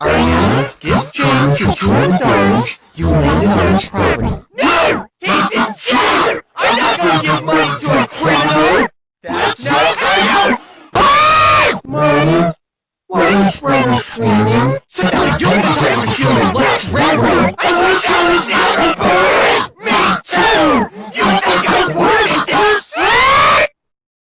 Ariana, give Jan your two hundred dollars you landed on his property. No! He's in jail! I'm not gonna give money to a criminal! That's not how! Marty, what is Grandma screaming? Something you're not a human, let's! I wish I was out of